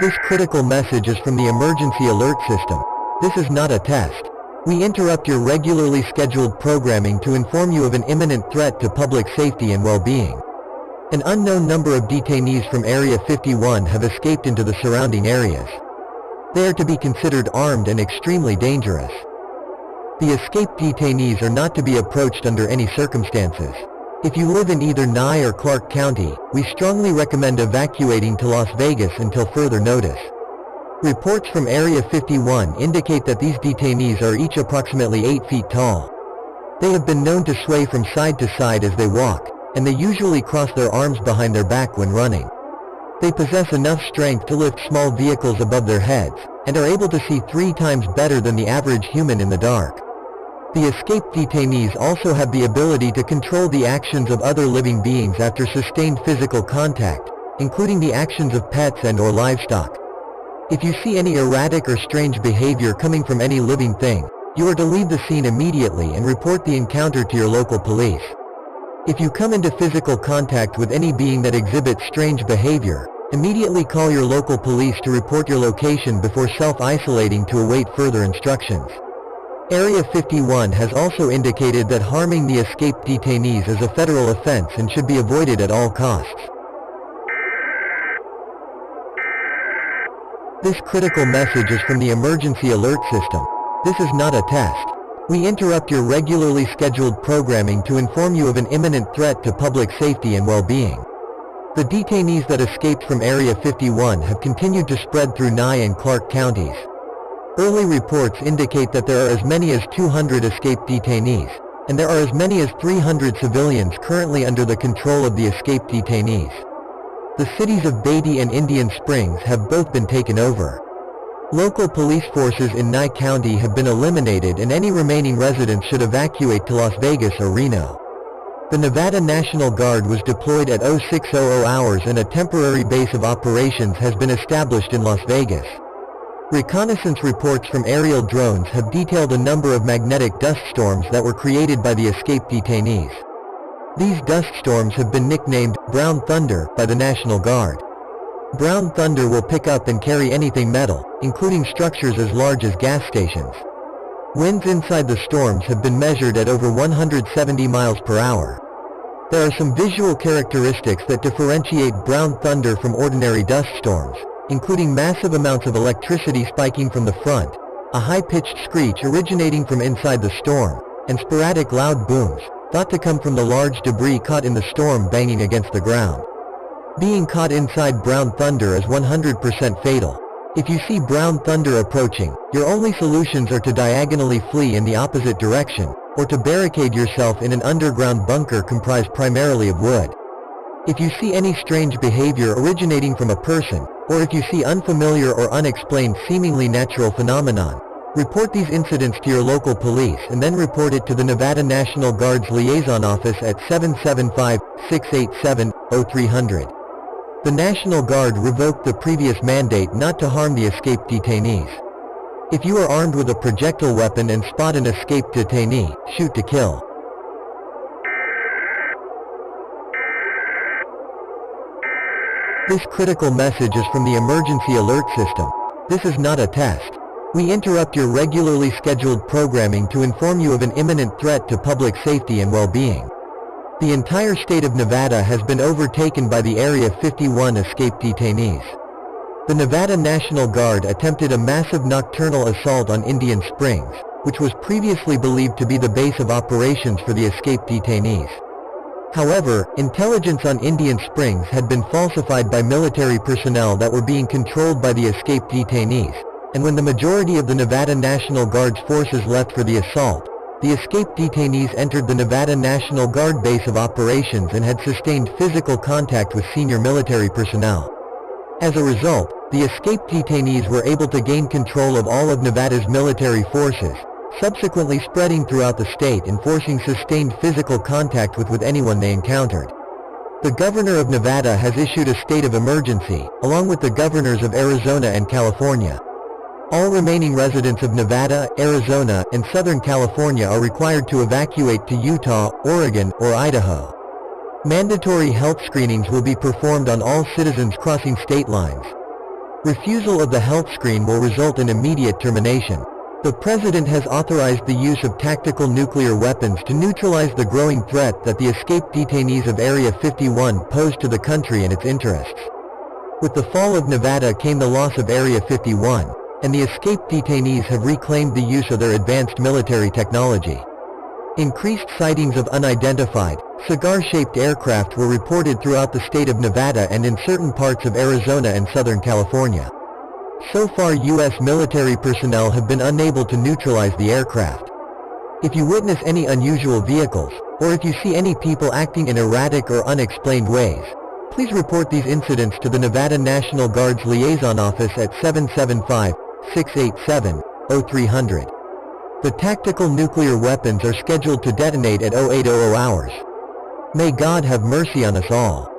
This critical message is from the emergency alert system. This is not a test. We interrupt your regularly scheduled programming to inform you of an imminent threat to public safety and well-being. An unknown number of detainees from Area 51 have escaped into the surrounding areas. They are to be considered armed and extremely dangerous. The escaped detainees are not to be approached under any circumstances. If you live in either Nye or Clark County, we strongly recommend evacuating to Las Vegas until further notice. Reports from Area 51 indicate that these detainees are each approximately 8 feet tall. They have been known to sway from side to side as they walk, and they usually cross their arms behind their back when running. They possess enough strength to lift small vehicles above their heads, and are able to see three times better than the average human in the dark. The escaped detainees also have the ability to control the actions of other living beings after sustained physical contact, including the actions of pets and or livestock. If you see any erratic or strange behavior coming from any living thing, you are to leave the scene immediately and report the encounter to your local police. If you come into physical contact with any being that exhibits strange behavior, immediately call your local police to report your location before self-isolating to await further instructions. Area 51 has also indicated that harming the escaped detainees is a federal offense and should be avoided at all costs. This critical message is from the emergency alert system. This is not a test. We interrupt your regularly scheduled programming to inform you of an imminent threat to public safety and well-being. The detainees that escaped from Area 51 have continued to spread through Nye and Clark counties. Early reports indicate that there are as many as 200 escaped detainees, and there are as many as 300 civilians currently under the control of the escaped detainees. The cities of Beatty and Indian Springs have both been taken over. Local police forces in Nye County have been eliminated and any remaining residents should evacuate to Las Vegas or Reno. The Nevada National Guard was deployed at 0600 hours and a temporary base of operations has been established in Las Vegas. Reconnaissance reports from aerial drones have detailed a number of magnetic dust storms that were created by the escaped detainees. These dust storms have been nicknamed Brown Thunder by the National Guard. Brown Thunder will pick up and carry anything metal, including structures as large as gas stations. Winds inside the storms have been measured at over 170 miles per hour. There are some visual characteristics that differentiate brown thunder from ordinary dust storms including massive amounts of electricity spiking from the front, a high-pitched screech originating from inside the storm, and sporadic loud booms, thought to come from the large debris caught in the storm banging against the ground. Being caught inside brown thunder is 100% fatal. If you see brown thunder approaching, your only solutions are to diagonally flee in the opposite direction, or to barricade yourself in an underground bunker comprised primarily of wood. If you see any strange behavior originating from a person, or if you see unfamiliar or unexplained seemingly natural phenomenon, report these incidents to your local police and then report it to the Nevada National Guard's liaison office at 775-687-0300. The National Guard revoked the previous mandate not to harm the escaped detainees. If you are armed with a projectile weapon and spot an escaped detainee, shoot to kill. This critical message is from the emergency alert system. This is not a test. We interrupt your regularly scheduled programming to inform you of an imminent threat to public safety and well-being. The entire state of Nevada has been overtaken by the Area 51 escaped detainees. The Nevada National Guard attempted a massive nocturnal assault on Indian Springs, which was previously believed to be the base of operations for the escaped detainees. However, intelligence on Indian Springs had been falsified by military personnel that were being controlled by the escaped detainees, and when the majority of the Nevada National Guard's forces left for the assault, the escaped detainees entered the Nevada National Guard base of operations and had sustained physical contact with senior military personnel. As a result, the escaped detainees were able to gain control of all of Nevada's military forces, subsequently spreading throughout the state and forcing sustained physical contact with, with anyone they encountered. The governor of Nevada has issued a state of emergency, along with the governors of Arizona and California. All remaining residents of Nevada, Arizona, and Southern California are required to evacuate to Utah, Oregon, or Idaho. Mandatory health screenings will be performed on all citizens crossing state lines. Refusal of the health screen will result in immediate termination. The President has authorized the use of tactical nuclear weapons to neutralize the growing threat that the escaped detainees of Area 51 pose to the country and its interests. With the fall of Nevada came the loss of Area 51, and the escaped detainees have reclaimed the use of their advanced military technology. Increased sightings of unidentified, cigar-shaped aircraft were reported throughout the state of Nevada and in certain parts of Arizona and Southern California. So far U.S. military personnel have been unable to neutralize the aircraft. If you witness any unusual vehicles, or if you see any people acting in erratic or unexplained ways, please report these incidents to the Nevada National Guard's Liaison Office at 775-687-0300. The tactical nuclear weapons are scheduled to detonate at 0800 hours. May God have mercy on us all.